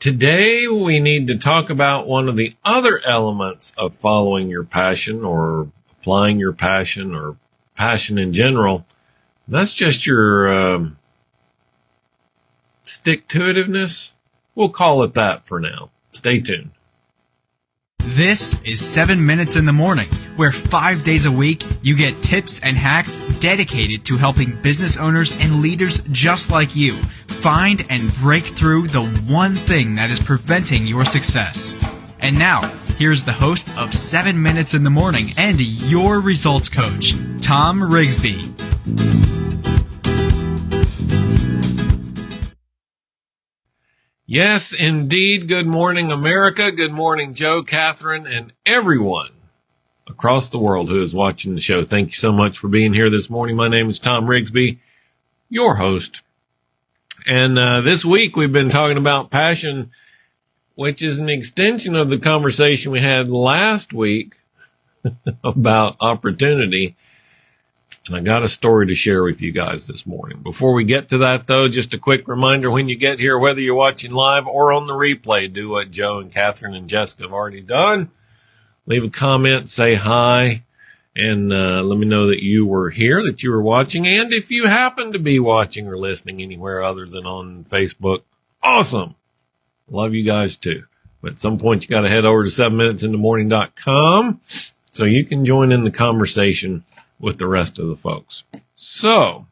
Today we need to talk about one of the other elements of following your passion or applying your passion or passion in general. That's just your um, stick to itiveness. We'll call it that for now. Stay tuned. This is 7 Minutes in the Morning, where five days a week you get tips and hacks dedicated to helping business owners and leaders just like you find and break through the one thing that is preventing your success. And now, here's the host of 7 Minutes in the Morning and your results coach, Tom Rigsby. Yes, indeed. Good morning, America. Good morning, Joe, Catherine, and everyone across the world who is watching the show. Thank you so much for being here this morning. My name is Tom Rigsby, your host. And uh, this week we've been talking about passion, which is an extension of the conversation we had last week about opportunity. And I got a story to share with you guys this morning. Before we get to that though, just a quick reminder when you get here, whether you're watching live or on the replay, do what Joe and Catherine and Jessica have already done. Leave a comment, say hi, and uh, let me know that you were here, that you were watching. And if you happen to be watching or listening anywhere other than on Facebook, awesome. Love you guys too. But at some point you got to head over to 7minutesinthemorning.com so you can join in the conversation with the rest of the folks. So,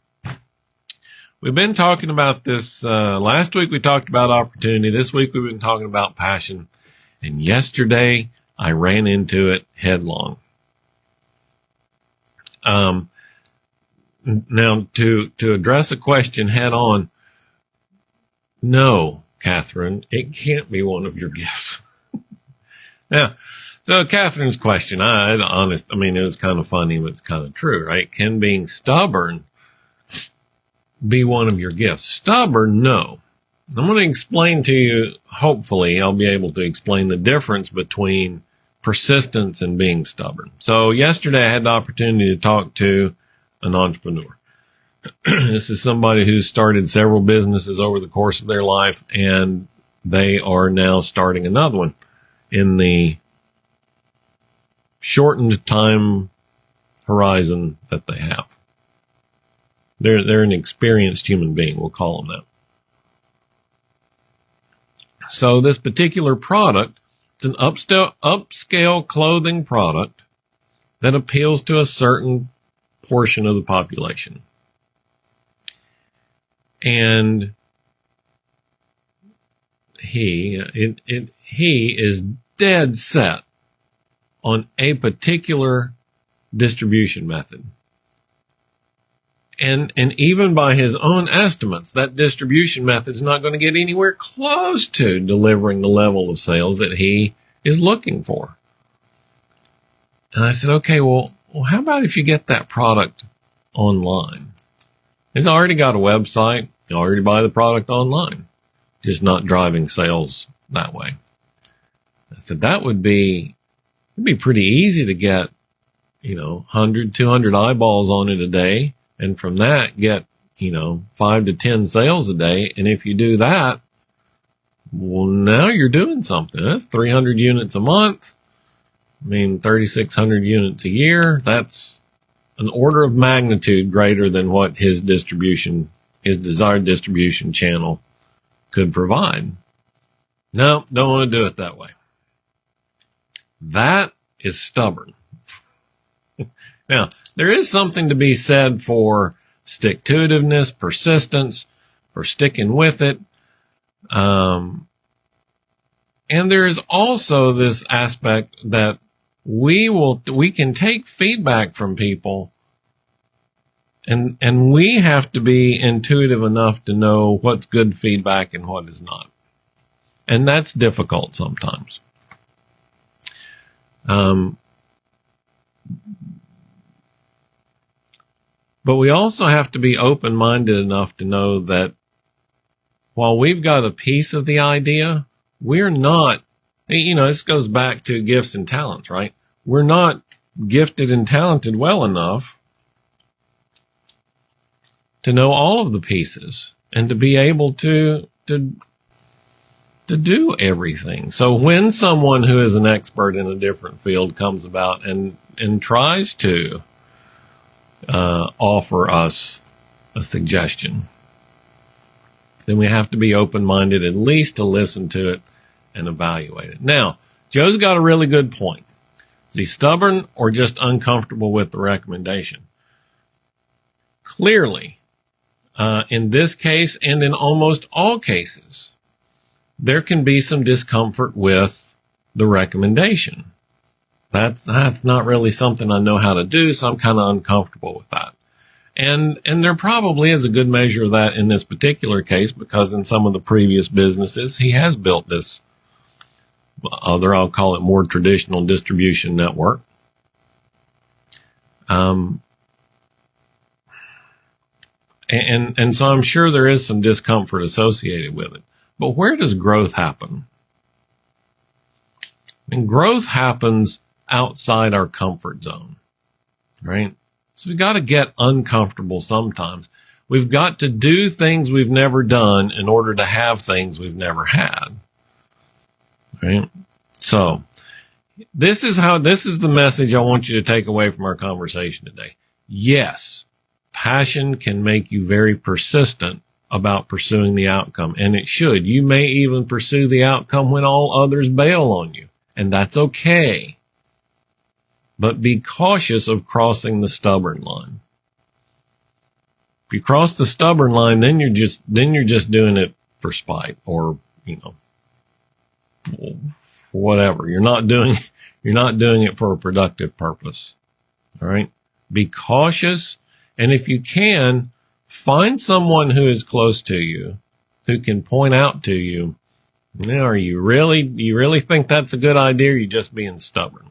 we've been talking about this. Uh, last week we talked about opportunity. This week we've been talking about passion. And yesterday I ran into it headlong. Um, now to, to address a question head on, no, Catherine, it can't be one of your gifts. now, so Catherine's question, I, I honest, I mean, it was kind of funny, but it's kind of true, right? Can being stubborn be one of your gifts? Stubborn, no. I'm going to explain to you, hopefully I'll be able to explain the difference between persistence and being stubborn. So yesterday I had the opportunity to talk to an entrepreneur. this is somebody who's started several businesses over the course of their life and they are now starting another one in the shortened time horizon that they have. They're, they're an experienced human being. We'll call them that. So this particular product, it's an upscale, upscale clothing product that appeals to a certain portion of the population. And he, it, it, he is dead set on a particular distribution method. And, and even by his own estimates, that distribution method is not going to get anywhere close to delivering the level of sales that he is looking for. And I said, okay, well, well, how about if you get that product online? It's already got a website. You already buy the product online, just not driving sales that way. I said, that would be it'd be pretty easy to get, you know, 100, 200 eyeballs on it a day. And from that, get, you know, five to 10 sales a day. And if you do that, well, now you're doing something. That's 300 units a month. I mean, 3,600 units a year. That's an order of magnitude greater than what his distribution, his desired distribution channel could provide. No, don't want to do it that way. That is stubborn. now, there is something to be said for stick to itiveness, persistence, for sticking with it. Um, and there is also this aspect that we will, we can take feedback from people and, and we have to be intuitive enough to know what's good feedback and what is not. And that's difficult sometimes. Um, but we also have to be open minded enough to know that while we've got a piece of the idea, we're not, eh, you know, this goes back to gifts and talents, right? We're not gifted and talented well enough to know all of the pieces and to be able to, to to do everything. So when someone who is an expert in a different field comes about and, and tries to uh, offer us a suggestion, then we have to be open minded at least to listen to it and evaluate it. Now, Joe's got a really good point. Is he stubborn or just uncomfortable with the recommendation? Clearly, uh, in this case and in almost all cases, there can be some discomfort with the recommendation. That's, that's not really something I know how to do, so I'm kind of uncomfortable with that. And, and there probably is a good measure of that in this particular case because in some of the previous businesses, he has built this other, I'll call it more traditional distribution network. Um, and, and so I'm sure there is some discomfort associated with it. But where does growth happen? And growth happens outside our comfort zone, right? So we got to get uncomfortable sometimes. We've got to do things we've never done in order to have things we've never had. Right? So this is how, this is the message I want you to take away from our conversation today. Yes, passion can make you very persistent about pursuing the outcome, and it should. You may even pursue the outcome when all others bail on you, and that's okay. But be cautious of crossing the stubborn line. If you cross the stubborn line, then you're just, then you're just doing it for spite or, you know, whatever. You're not doing, you're not doing it for a productive purpose. All right. Be cautious. And if you can, find someone who is close to you who can point out to you, now, are you really, you really think that's a good idea? Or are you just being stubborn?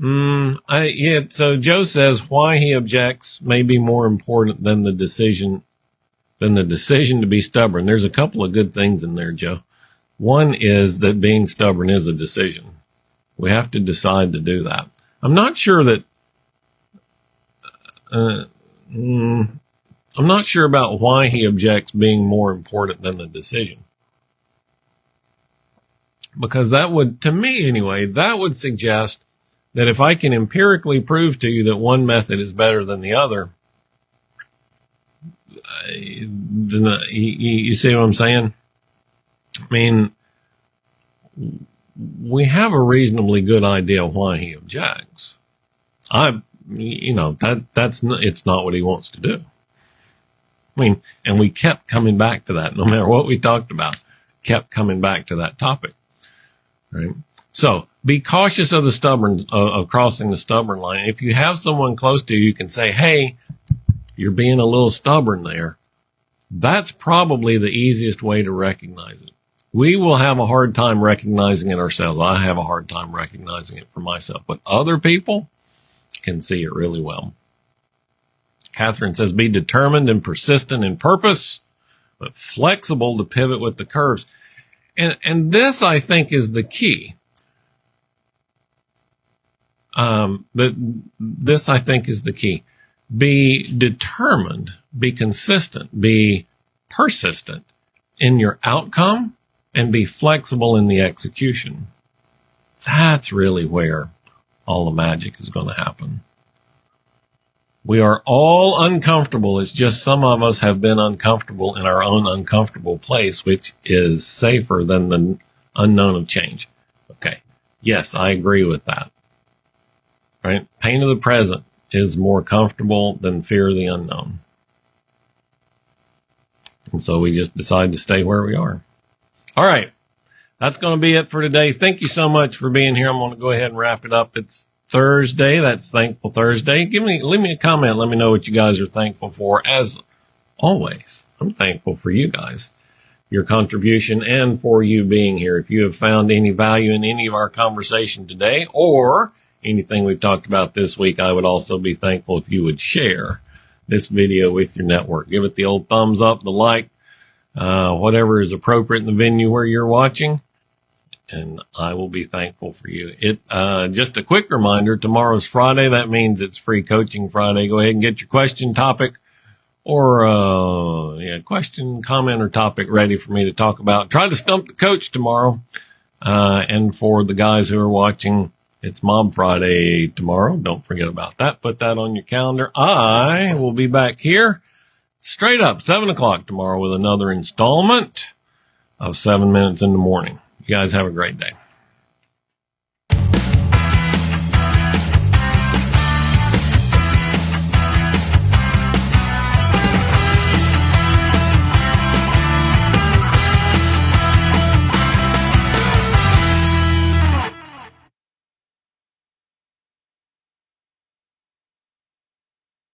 Mm, I, yeah, so Joe says why he objects may be more important than the decision, than the decision to be stubborn. There's a couple of good things in there, Joe. One is that being stubborn is a decision. We have to decide to do that. I'm not sure that, uh, mm, I'm not sure about why he objects being more important than the decision. Because that would, to me anyway, that would suggest that if I can empirically prove to you that one method is better than the other, then uh, you, see what I'm saying? I mean, we have a reasonably good idea why he objects. I, you know, that, that's, it's not what he wants to do. I mean, and we kept coming back to that no matter what we talked about, kept coming back to that topic. Right. So be cautious of the stubborn, uh, of crossing the stubborn line. If you have someone close to you, you can say, Hey, you're being a little stubborn there. That's probably the easiest way to recognize it we will have a hard time recognizing it ourselves. I have a hard time recognizing it for myself, but other people can see it really well. Catherine says, be determined and persistent in purpose, but flexible to pivot with the curves. And, and this I think is the key. Um, but this I think is the key. Be determined, be consistent, be persistent in your outcome and be flexible in the execution. That's really where all the magic is going to happen. We are all uncomfortable. It's just some of us have been uncomfortable in our own uncomfortable place, which is safer than the unknown of change. Okay. Yes, I agree with that. Right? Pain of the present is more comfortable than fear of the unknown. And so we just decide to stay where we are. All right. That's going to be it for today. Thank you so much for being here. I'm going to go ahead and wrap it up. It's Thursday. That's Thankful Thursday. Give me, leave me a comment. Let me know what you guys are thankful for. As always, I'm thankful for you guys, your contribution and for you being here. If you have found any value in any of our conversation today or anything we've talked about this week, I would also be thankful if you would share this video with your network. Give it the old thumbs up, the like, uh, whatever is appropriate in the venue where you're watching. And I will be thankful for you. It, uh, just a quick reminder, tomorrow's Friday. That means it's free coaching Friday. Go ahead and get your question topic or uh, yeah, question, comment, or topic ready for me to talk about. Try to stump the coach tomorrow. Uh, and for the guys who are watching, it's Mob Friday tomorrow. Don't forget about that. Put that on your calendar. I will be back here straight up seven o'clock tomorrow with another installment of seven minutes in the morning. You guys have a great day.